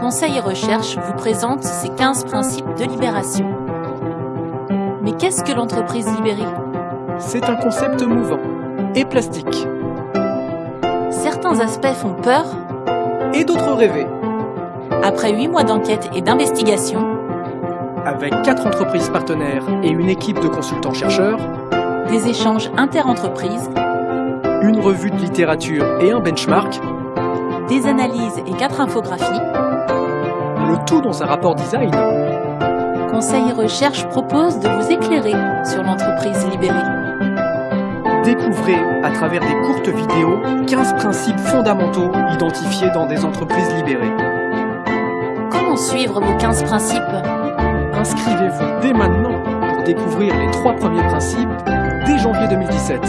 Conseil et Recherche vous présente ces 15 principes de libération. Mais qu'est-ce que l'entreprise libérée C'est un concept mouvant et plastique, Certains aspects font peur. et d'autres rêvés, Après 8 mois d'enquête et d'investigation, avec quatre entreprises partenaires et une équipe de consultants-chercheurs, des échanges inter-entreprises, une revue de littérature et un benchmark, des analyses et 4 infographies, le tout dans un rapport design. Conseil Recherche propose de vous éclairer sur l'entreprise libérée. Découvrez à travers des courtes vidéos 15 principes fondamentaux identifiés dans des entreprises libérées. Comment suivre vos 15 principes? Inscrivez-vous dès maintenant pour découvrir les trois premiers principes dès janvier 2017.